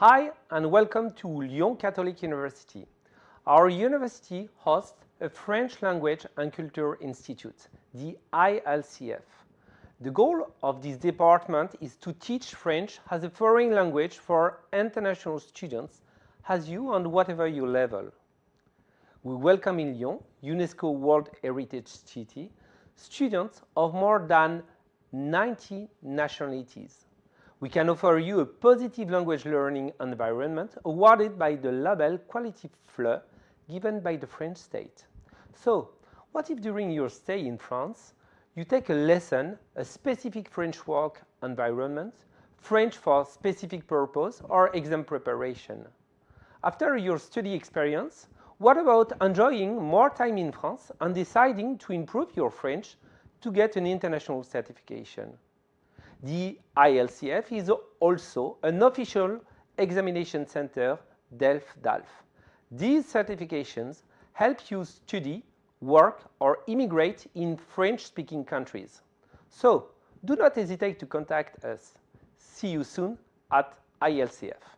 Hi and welcome to Lyon Catholic University. Our university hosts a French Language and Culture Institute, the ILCF. The goal of this department is to teach French as a foreign language for international students as you and whatever your level. We welcome in Lyon, UNESCO World Heritage City, students of more than 90 nationalities we can offer you a positive language learning environment awarded by the label Quality FLE given by the French state. So, what if during your stay in France, you take a lesson, a specific French work environment, French for specific purpose or exam preparation? After your study experience, what about enjoying more time in France and deciding to improve your French to get an international certification? The ILCF is also an official examination center DELF-DALF. These certifications help you study, work or immigrate in French-speaking countries. So, do not hesitate to contact us. See you soon at ILCF.